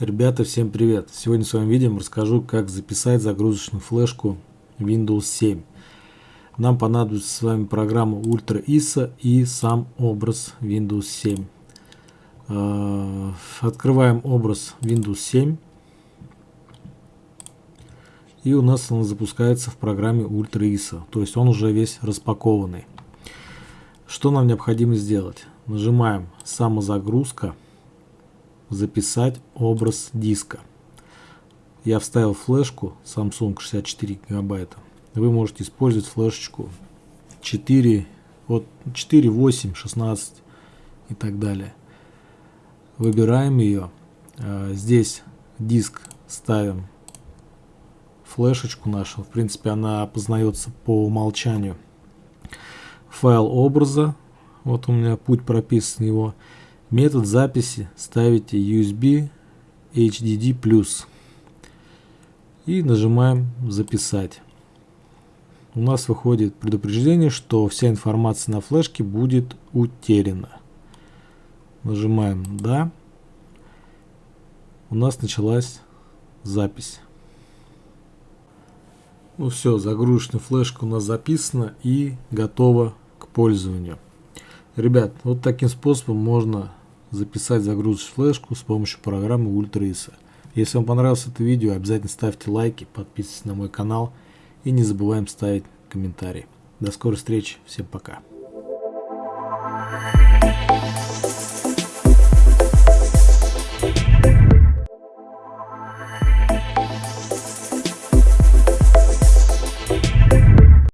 Ребята, всем привет! Сегодня в своем видео расскажу, как записать загрузочную флешку Windows 7. Нам понадобится с вами программа Ultra ISO и сам образ Windows 7. А, открываем образ Windows 7. И у нас он запускается в программе Ultra ISO, то есть он уже весь распакованный. Что нам необходимо сделать? Нажимаем «Самозагрузка» записать образ диска. Я вставил флешку Samsung 64 гигабайта. Вы можете использовать флешечку 4, от 4, 8, 16 и так далее. Выбираем ее. А, здесь диск ставим флешечку нашу. В принципе, она опознается по умолчанию. Файл образа. Вот у меня путь прописан его. Метод записи ставите USB HDD+. И нажимаем «Записать». У нас выходит предупреждение, что вся информация на флешке будет утеряна. Нажимаем «Да». У нас началась запись. Ну все, загрузочная флешка у нас записана и готова к пользованию. Ребят, вот таким способом можно записать загрузочную флешку с помощью программы UltraISO. Если вам понравилось это видео, обязательно ставьте лайки, подписывайтесь на мой канал и не забываем ставить комментарии. До скорой встречи, всем пока.